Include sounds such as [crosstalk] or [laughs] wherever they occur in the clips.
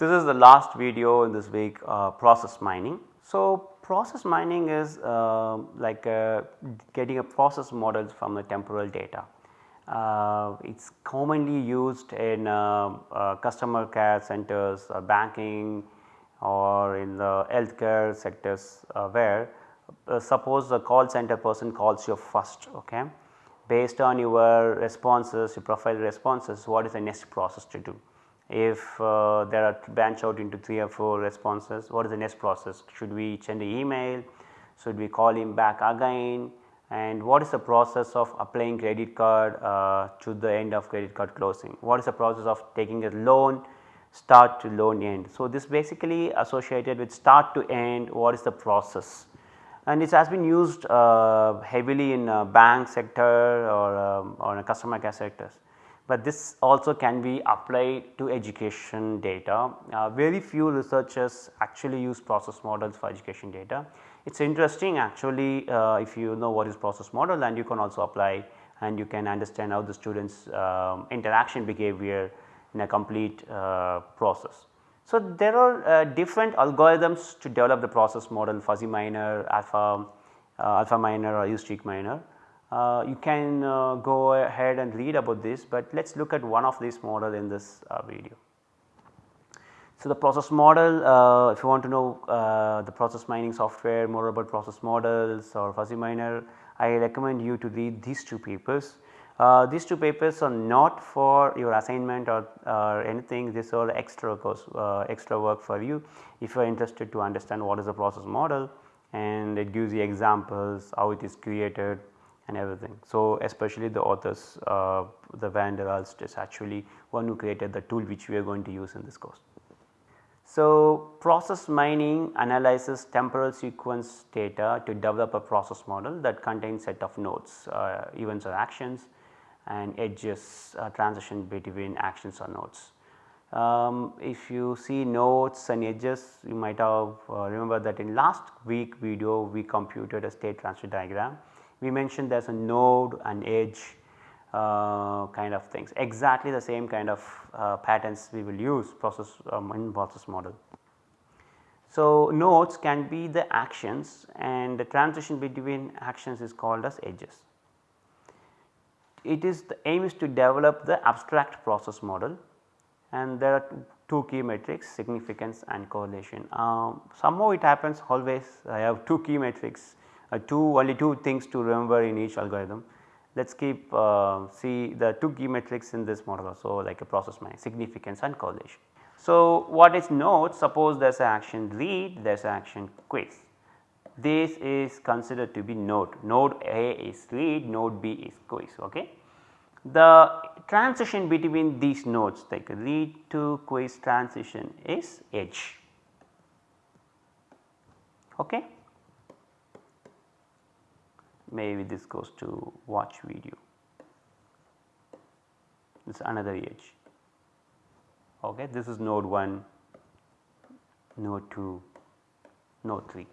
This is the last video in this week uh, process mining. So, process mining is uh, like uh, getting a process model from the temporal data. Uh, it is commonly used in uh, uh, customer care centers, banking or in the healthcare sectors where suppose the call center person calls you first okay. Based on your responses, your profile responses what is the next process to do. If uh, there are branch out into 3 or 4 responses, what is the next process? Should we send an email? Should we call him back again? And what is the process of applying credit card uh, to the end of credit card closing? What is the process of taking a loan start to loan end? So, this basically associated with start to end what is the process and it has been used uh, heavily in bank sector or, um, or customer care sectors but this also can be applied to education data. Uh, very few researchers actually use process models for education data. It is interesting actually uh, if you know what is process model and you can also apply and you can understand how the students um, interaction behavior in a complete uh, process. So, there are uh, different algorithms to develop the process model fuzzy miner, alpha, uh, alpha miner or heuristic miner. Uh, you can uh, go ahead and read about this, but let us look at one of these model in this uh, video. So, the process model uh, if you want to know uh, the process mining software more about process models or fuzzy miner I recommend you to read these two papers. Uh, these two papers are not for your assignment or, or anything these are extra course extra work for you if you are interested to understand what is a process model and it gives you examples how it is created and everything. So, especially the authors uh, the Van der Aalst is actually one who created the tool which we are going to use in this course. So, process mining analyzes temporal sequence data to develop a process model that contains set of nodes, uh, events or actions and edges uh, transition between actions or nodes. Um, if you see nodes and edges you might have uh, remember that in last week video we computed a state transfer diagram we mentioned there is a node and edge uh, kind of things exactly the same kind of uh, patterns we will use process um, in process model. So, nodes can be the actions and the transition between actions is called as edges. It is the aim is to develop the abstract process model and there are two key metrics significance and correlation. Um, somehow it happens always I have two key metrics two only two things to remember in each algorithm. Let us keep uh, see the two key metrics in this model also like a process significance and correlation. So, what is node suppose there is an action read there is an action quiz this is considered to be node node A is read node B is quiz ok. The transition between these nodes like read to quiz transition is edge ok maybe this goes to watch video. This is another edge. Okay this is node 1 node 2 node 3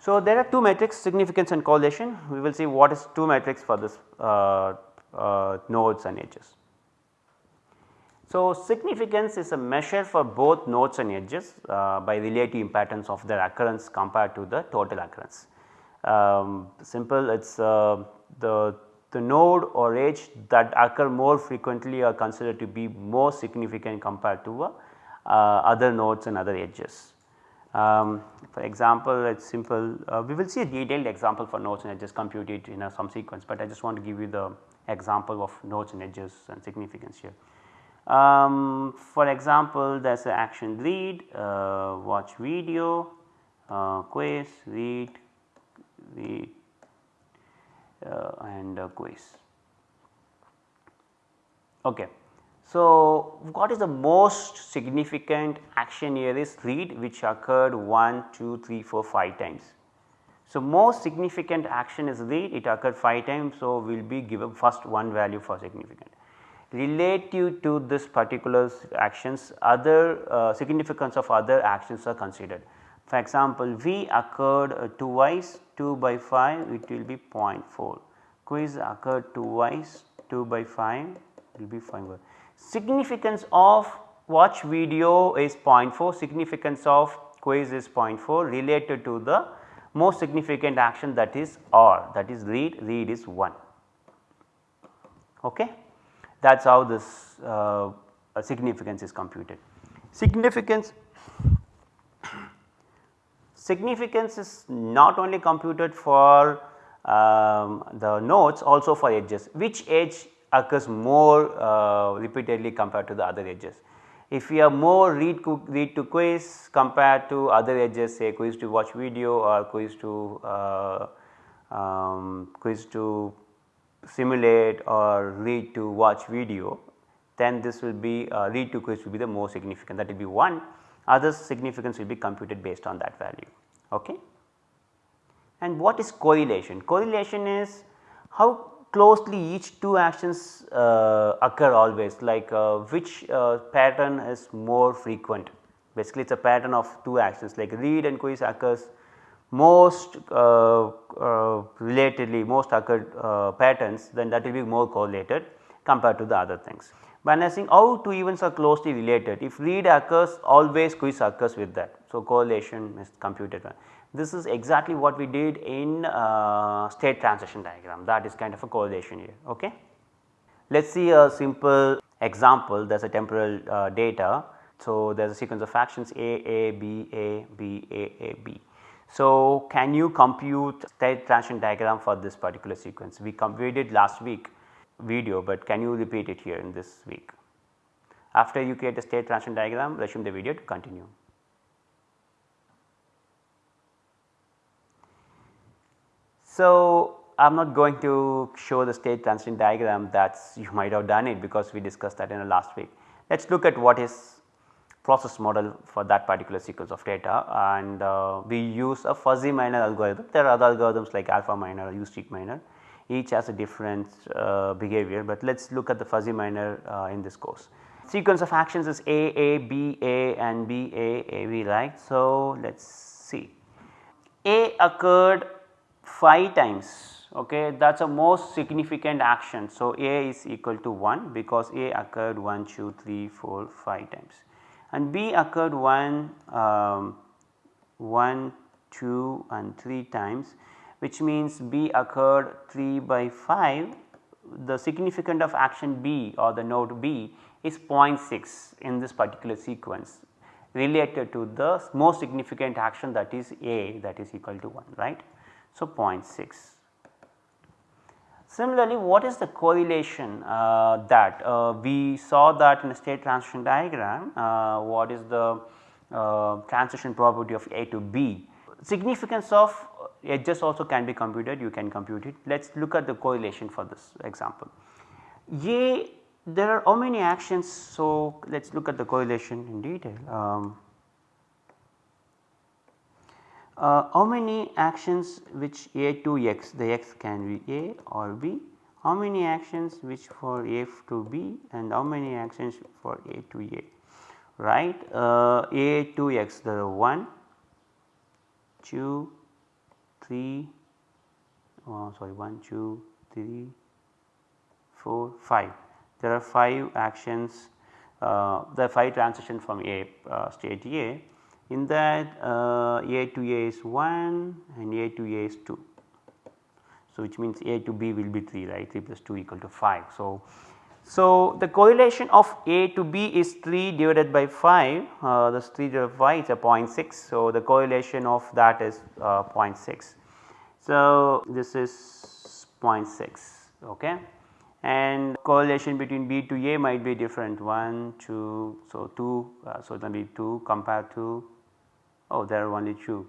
so there are two metrics significance and correlation. We will see what is two metrics for this uh, uh, nodes and edges. So significance is a measure for both nodes and edges uh, by relative importance of their occurrence compared to the total occurrence um, simple it is uh, the, the node or edge that occur more frequently are considered to be more significant compared to uh, other nodes and other edges. Um, for example, it is simple uh, we will see a detailed example for nodes and edges computed in a some sequence, but I just want to give you the example of nodes and edges and significance here. Um, for example, there is an action read, uh, watch video, uh, quiz, read, read uh, and uh, quiz. Okay. So, what is the most significant action here is read which occurred 1, 2, 3, 4, 5 times. So, most significant action is read it occurred 5 times. So, we will be given first one value for significant. Relative to this particular actions other uh, significance of other actions are considered. For example, V occurred uh, twice 2 by 5 it will be 0.4, quiz occurred twice 2 by 5 will be 5. Significance of watch video is 0.4 significance of quiz is 0.4 related to the most significant action that is R that is read read is 1 okay. That is how this uh, significance is computed. Significance significance is not only computed for um, the nodes also for edges which edge occurs more uh, repeatedly compared to the other edges. If we have more read, read to quiz compared to other edges say quiz to watch video or quiz to uh, um, quiz to simulate or read to watch video then this will be uh, read to quiz will be the more significant that will be 1 other significance will be computed based on that value. Okay. And what is correlation? Correlation is how closely each two actions uh, occur always like uh, which uh, pattern is more frequent. Basically it is a pattern of two actions like read and quiz occurs most uh, uh, relatedly most occurred uh, patterns then that will be more correlated compared to the other things. When I saying how two events are closely related if read occurs always quiz occurs with that. So, correlation is computed. This is exactly what we did in uh, state transition diagram that is kind of a correlation here. Okay. Let us see a simple example there is a temporal uh, data. So, there is a sequence of actions A, A, B, A, B, A, A, B. So, can you compute state transition diagram for this particular sequence? We did last week video, but can you repeat it here in this week? After you create a state transition diagram, resume the video to continue. So, I am not going to show the state transition diagram that [laughs] you might have done it because we discussed that in the last week. Let us look at what is process model for that particular sequence of data and uh, we use a fuzzy miner algorithm. There are other algorithms like alpha miner, heuristic miner each has a different uh, behavior, but let us look at the fuzzy miner uh, in this course. Sequence of actions is A, A, B, A and B, A, A, B right. So, let us see A occurred 5 times okay that is a most significant action. So, A is equal to 1 because A occurred 1, 2, 3, 4, 5 times and B occurred 1, um, 1, 2 and 3 times which means B occurred 3 by 5 the significant of action B or the node B is 0.6 in this particular sequence related to the most significant action that is A that is equal to 1 right. So, 0.6 Similarly, what is the correlation uh, that uh, we saw that in a state transition diagram uh, what is the uh, transition probability of A to B. Significance of edges also can be computed you can compute it. Let us look at the correlation for this example. A there are how many actions so let us look at the correlation in detail. Um, uh, how many actions which A to X the X can be A or B, how many actions which for A to B and how many actions for A to A right uh, A to X are 1, 2, 3, oh, sorry 1, 2, 3, 4, 5 there are 5 actions uh, the 5 transition from A uh, state A in that uh, A to A is 1 and A to A is 2. So, which means A to B will be 3 right 3 plus 2 equal to 5. So, so the correlation of A to B is 3 divided by 5 uh, this 3 divided by 5 is a 0.6. So, the correlation of that is uh, 0.6. So, this is 0.6 okay and correlation between B to A might be different 1, 2, so 2, uh, so it will be 2 compared to oh there are only 2.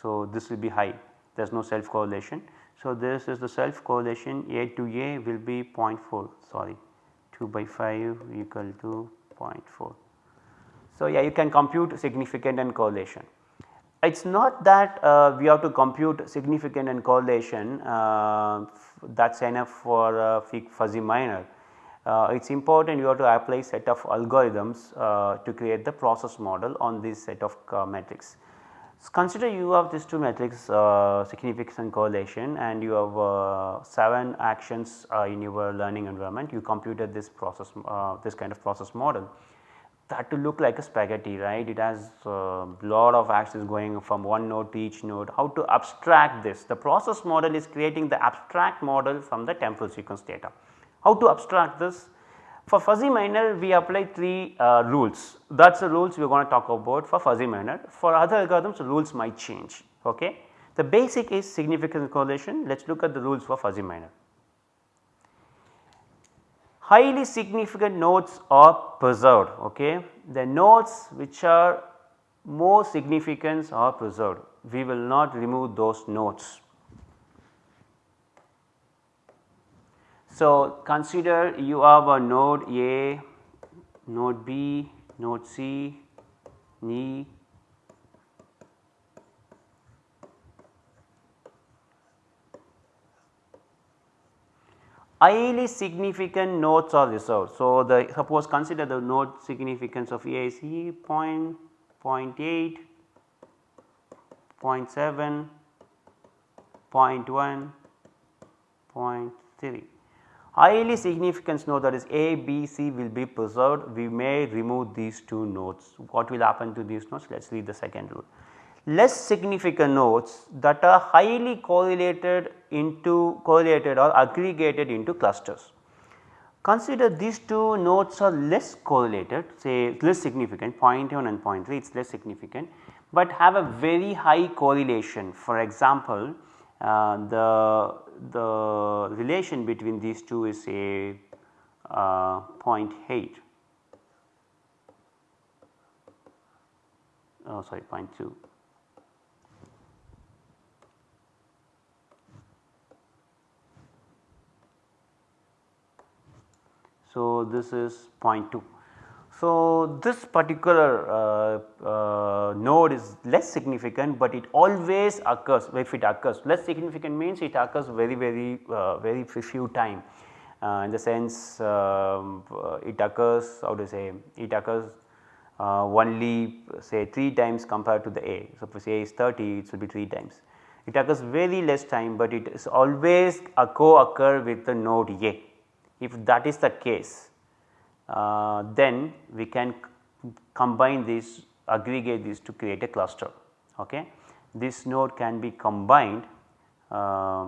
So, this will be high there is no self correlation. So, this is the self correlation A to A will be 0.4 sorry 2 by 5 equal to 0.4. So, yeah you can compute significant and correlation. It is not that uh, we have to compute significant and correlation uh, that is enough for uh, fuzzy miner. Uh, it is important you have to apply set of algorithms uh, to create the process model on this set of uh, metrics. So, consider you have these two metrics significance and correlation and you have uh, 7 actions in your learning environment you computed this process this kind of process model. That to look like a spaghetti right it has a uh, lot of axes going from one node to each node. How to abstract this the process model is creating the abstract model from the temporal sequence data. How to abstract this? For fuzzy miner we apply 3 uh, rules that is the rules we are going to talk about for fuzzy miner. For other algorithms rules might change ok. The basic is significance correlation let us look at the rules for fuzzy miner highly significant nodes are preserved okay. The nodes which are more significant are preserved we will not remove those nodes. So, consider you have a node A, node B, node C, E, highly significant nodes are reserved. So, the suppose consider the node significance of AIC point, 0.8, 0.7, 0.1, 0.3. Highly significant node that is A, B, C will be preserved. We may remove these two nodes. What will happen to these nodes? Let us read the second rule less significant nodes that are highly correlated into correlated or aggregated into clusters. Consider these two nodes are less correlated say less significant 0.1 and 0.3 it is less significant, but have a very high correlation. For example uh, the, the relation between these two is say uh, 0.8 oh sorry 0.2 So, this is 0.2. So, this particular uh, uh, node is less significant, but it always occurs if it occurs less significant means it occurs very very uh, very few time uh, in the sense um, uh, it occurs how to say it occurs uh, only say 3 times compared to the A. So, if A is 30 it will be 3 times. It occurs very less time, but it is always a co-occur with the node A if that is the case, uh, then we can combine these aggregate these to create a cluster. Okay. This node can be combined uh,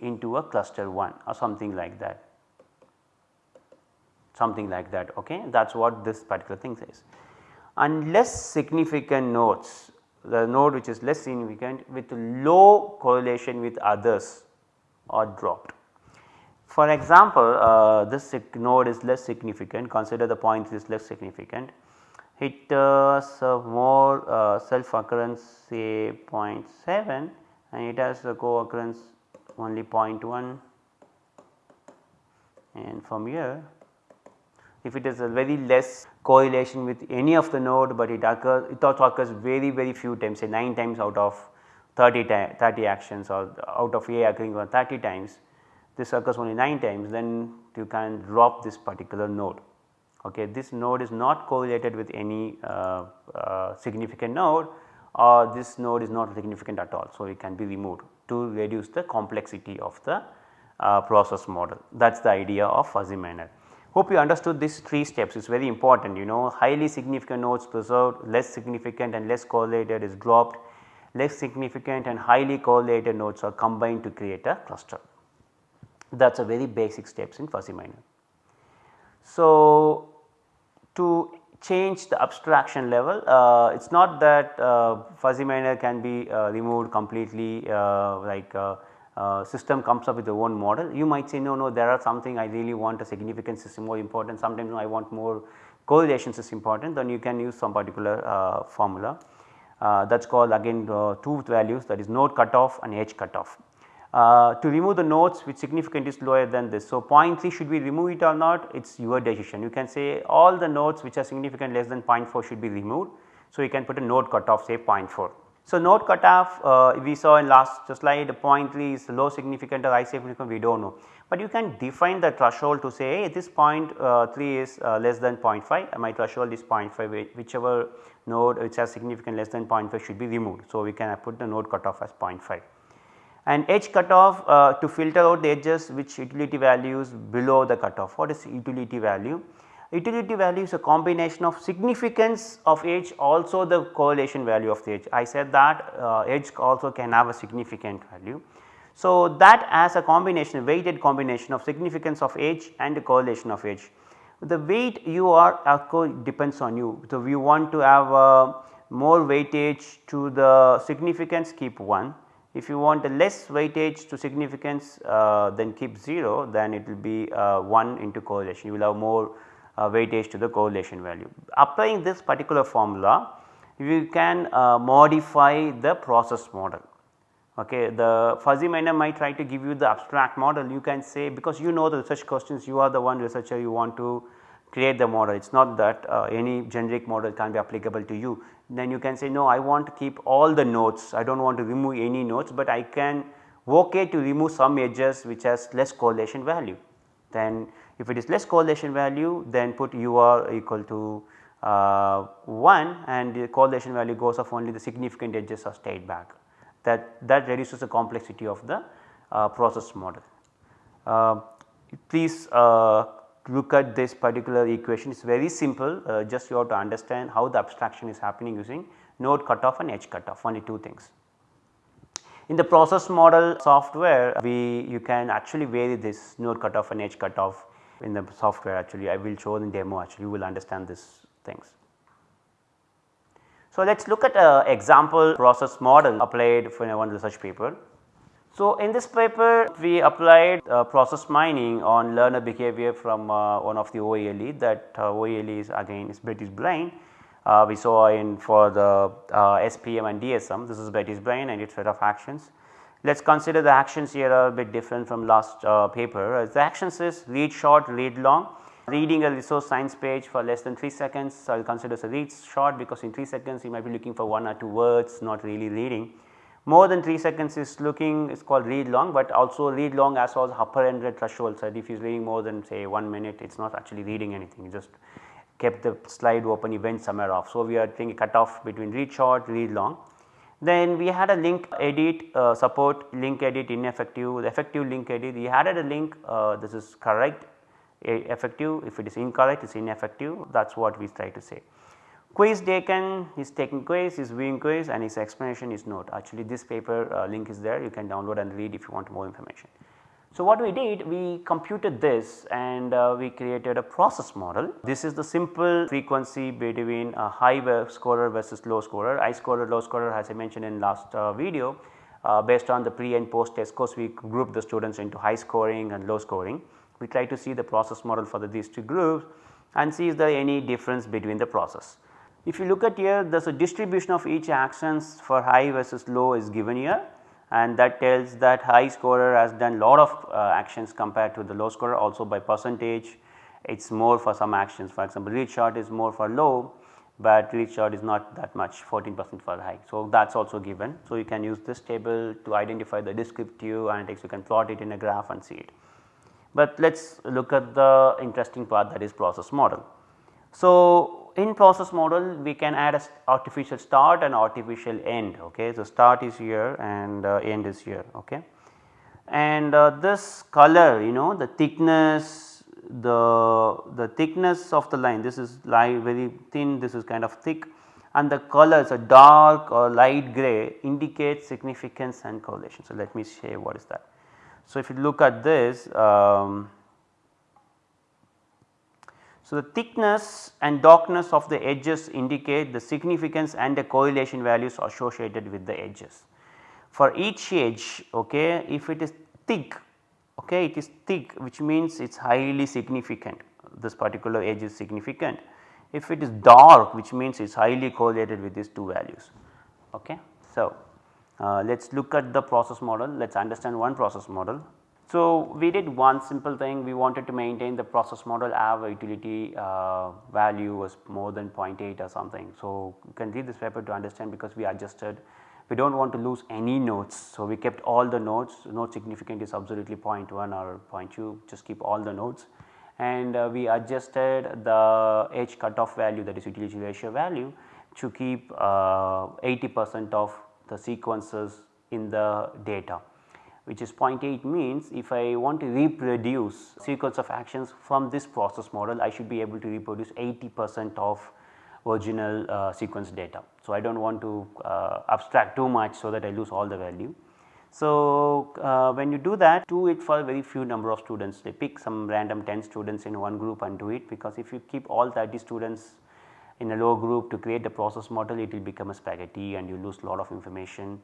into a cluster 1 or something like that something like that okay that is what this particular thing says. And less significant nodes the node which is less significant with low correlation with others are dropped. For example, uh, this node is less significant. Consider the point is less significant. It has more uh, self occurrence say 0.7 and it has a co occurrence only 0.1 and from here if it is a very less correlation with any of the node, but it occurs it also occurs very very few times say 9 times out of 30, 30 actions or out of A occurring 30 times this occurs only 9 times then you can drop this particular node. Okay. This node is not correlated with any uh, uh, significant node or this node is not significant at all. So, it can be removed to reduce the complexity of the uh, process model that is the idea of fuzzy miner. Hope you understood these 3 steps it is very important you know highly significant nodes preserved less significant and less correlated is dropped less significant and highly correlated nodes are combined to create a cluster that is a very basic steps in fuzzy miner. So, to change the abstraction level uh, it is not that uh, fuzzy miner can be uh, removed completely uh, like uh, uh, system comes up with their own model. You might say no no there are something I really want a significant system more important sometimes I want more correlations is important then you can use some particular formula that is called again two values that is node cutoff and edge cutoff. Uh, to remove the nodes which significant is lower than this. So, 0.3 should we remove it or not it is your decision you can say all the nodes which are significant less than 0.4 should be removed. So, you can put a node cutoff say 0.4. So, node cutoff uh, we saw in last slide 0.3 is low significant or high significant we do not know, but you can define the threshold to say hey, this 0.3 uh, is uh, less than 0.5 my threshold is 0.5 whichever node which has significant less than 0.5 should be removed. So, we can put the node cutoff as 0.5 and edge cutoff uh, to filter out the edges which utility values below the cutoff. What is utility value? Utility value is a combination of significance of edge also the correlation value of the edge. I said that uh, edge also can have a significant value. So, that as a combination weighted combination of significance of edge and the correlation of edge. The weight you are depends on you. So, you want to have uh, more weightage to the significance keep 1. If you want a less weightage to significance uh, then keep 0 then it will be uh, 1 into correlation you will have more uh, weightage to the correlation value. Applying this particular formula you can uh, modify the process model Okay, the fuzzy miner might try to give you the abstract model you can say because you know the research questions you are the one researcher you want to create the model it is not that uh, any generic model can be applicable to you. Then you can say no I want to keep all the nodes I do not want to remove any nodes but I can okay to remove some edges which has less correlation value. Then if it is less correlation value then put UR equal to uh, 1 and the correlation value goes off only the significant edges are stayed back that, that reduces the complexity of the uh, process model. Uh, please uh, look at this particular equation it is very simple uh, just you have to understand how the abstraction is happening using node cutoff and edge cutoff only two things. In the process model software we you can actually vary this node cutoff and edge cutoff in the software actually I will show in demo actually you will understand these things. So, let us look at a example process model applied for one research paper. So, in this paper we applied uh, process mining on learner behavior from uh, one of the OELE that uh, OELE is again is Betty's Brain. Uh, we saw in for the uh, SPM and DSM this is Betty's Brain and its set of actions. Let us consider the actions here are a bit different from last uh, paper. The actions is read short, read long reading a resource science page for less than 3 seconds. I will consider as a read short because in 3 seconds you might be looking for 1 or 2 words not really reading. More than 3 seconds is looking is called read long, but also read long as well as upper end threshold. So, if he is reading more than say 1 minute it is not actually reading anything he just kept the slide open he went somewhere off. So, we are taking cut off between read short read long. Then we had a link edit uh, support link edit ineffective the effective link edit we added a link uh, this is correct effective if it is incorrect it is ineffective that is what we try to say. Quiz taken is taking quiz is viewing quiz and his explanation is note actually this paper uh, link is there you can download and read if you want more information. So, what we did we computed this and uh, we created a process model. This is the simple frequency between a high scorer versus low scorer. High scorer low scorer as I mentioned in last uh, video uh, based on the pre and post test course we group the students into high scoring and low scoring we try to see the process model for the these two groups and see is there any difference between the process. If you look at here there is a distribution of each actions for high versus low is given here and that tells that high scorer has done lot of uh, actions compared to the low scorer also by percentage it is more for some actions for example read shot is more for low but read shot is not that much 14 percent for high. So, that is also given. So, you can use this table to identify the descriptive analytics you can plot it in a graph and see it. But let us look at the interesting part that is process model. So, in process model we can add a artificial start and artificial end ok. So, start is here and uh, end is here ok. And uh, this color you know the thickness the the thickness of the line this is line very thin this is kind of thick and the colors a dark or light gray indicates significance and correlation. So, let me say what is that. So, if you look at this um, so the thickness and darkness of the edges indicate the significance and the correlation values associated with the edges. For each edge okay, if it is thick okay, it is thick which means it is highly significant this particular edge is significant. If it is dark which means it is highly correlated with these two values. Okay. So, uh, let us look at the process model, let us understand one process model. So, we did one simple thing we wanted to maintain the process model have utility uh, value was more than 0.8 or something. So, you can read this paper to understand because we adjusted we do not want to lose any nodes. So, we kept all the nodes node significant is absolutely 0.1 or 0.2 just keep all the nodes and uh, we adjusted the edge cutoff value that is utility ratio value to keep uh, 80 percent of the sequences in the data. Which is 0.8 means if I want to reproduce sequence of actions from this process model I should be able to reproduce 80 percent of original uh, sequence data. So, I do not want to uh, abstract too much so that I lose all the value. So, uh, when you do that do it for a very few number of students they pick some random 10 students in one group and do it because if you keep all 30 students in a low group to create the process model it will become a spaghetti and you lose a lot of information.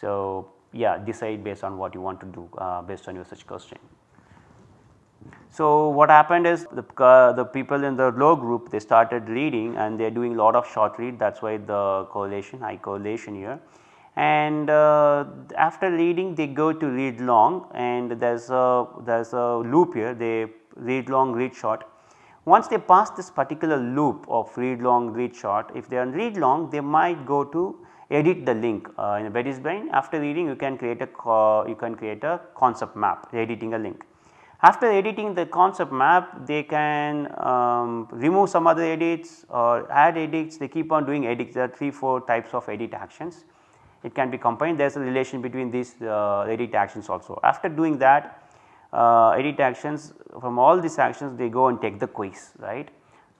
So, yeah decide based on what you want to do uh, based on your such question. So, what happened is the, uh, the people in the low group they started reading and they are doing a lot of short read that is why the correlation high correlation here and uh, after reading they go to read long and there is a there is a loop here they read long read short. Once they pass this particular loop of read long read short if they are read long they might go to edit the link uh, in brain after reading you can create a you can create a concept map editing a link. After editing the concept map they can um, remove some other edits or add edits they keep on doing edits there are 3 4 types of edit actions it can be combined there is a relation between these uh, edit actions also. After doing that uh, edit actions from all these actions they go and take the quiz right.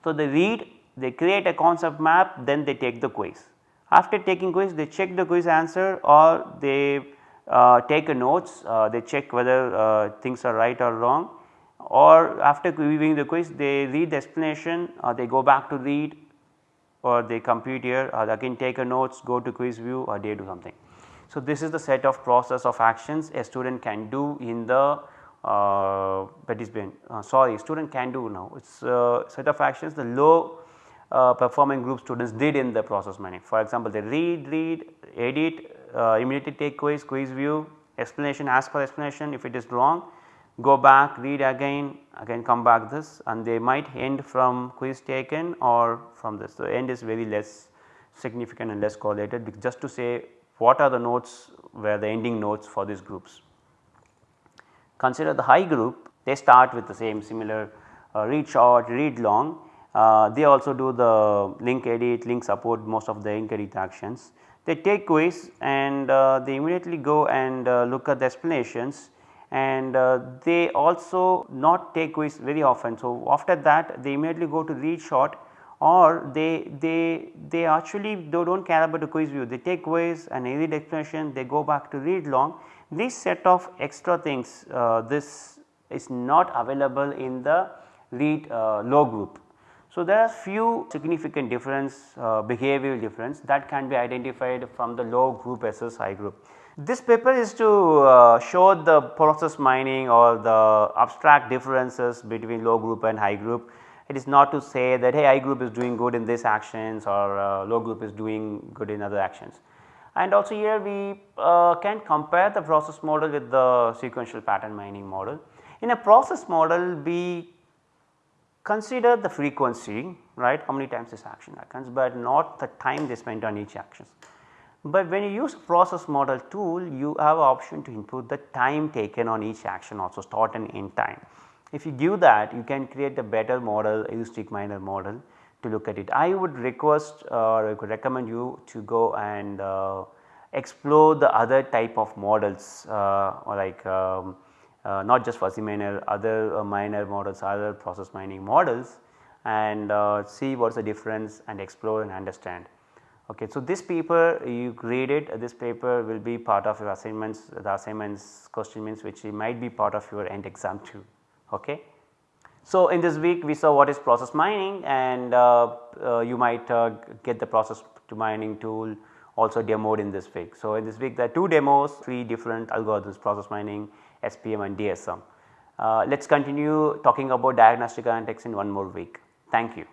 So, they read they create a concept map then they take the quiz. After taking quiz they check the quiz answer or they uh, take a notes uh, they check whether uh, things are right or wrong or after viewing the quiz they read the explanation or they go back to read or they compute here or again take a notes go to quiz view or they do something. So, this is the set of process of actions a student can do in the uh, is uh, sorry student can do now it is a set of actions the low uh, performing group students did in the process mining. For example, they read, read, edit, uh, immediately take quiz, quiz view, explanation, ask for explanation if it is wrong, go back, read again, again come back this and they might end from quiz taken or from this. The end is very less significant and less correlated just to say what are the notes where the ending notes for these groups. Consider the high group they start with the same similar uh, read short, read long. Uh, they also do the link edit, link support most of the link edit actions. They take quiz and uh, they immediately go and uh, look at the explanations and uh, they also not take quiz very often. So, after that they immediately go to read short or they they they actually they do not care about the quiz view they take quiz and read explanation they go back to read long. This set of extra things uh, this is not available in the read uh, low group. So, there are few significant difference uh, behavioral difference that can be identified from the low group versus high group. This paper is to uh, show the process mining or the abstract differences between low group and high group. It is not to say that hey high group is doing good in this actions or uh, low group is doing good in other actions. And also here we uh, can compare the process model with the sequential pattern mining model. In a process model we consider the frequency right how many times this action happens, but not the time they spent on each action. But when you use process model tool you have option to input the time taken on each action also start and end time. If you give that you can create a better model heuristic miner model to look at it. I would request or I could recommend you to go and uh, explore the other type of models uh, like um, uh, not just fuzzy miner other uh, miner models other process mining models and uh, see what is the difference and explore and understand. Okay, so this paper you read it this paper will be part of your assignments the assignments question means which might be part of your end exam too. Okay. So, in this week we saw what is process mining and uh, uh, you might uh, get the process to mining tool also demoed in this week. So, in this week there are two demos 3 different algorithms process mining SPM and DSM. Uh, Let us continue talking about diagnostic analytics in one more week. Thank you.